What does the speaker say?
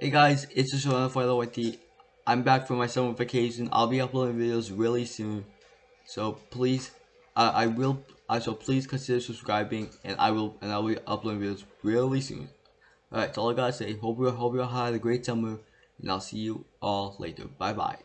Hey guys, it's just another with the. I'm back from my summer vacation. I'll be uploading videos really soon. So please, uh, I will. Uh, so please consider subscribing, and I will, and I'll be uploading videos really soon. Alright, that's all I gotta say. Hope you, hope you all had a great summer, and I'll see you all later. Bye bye.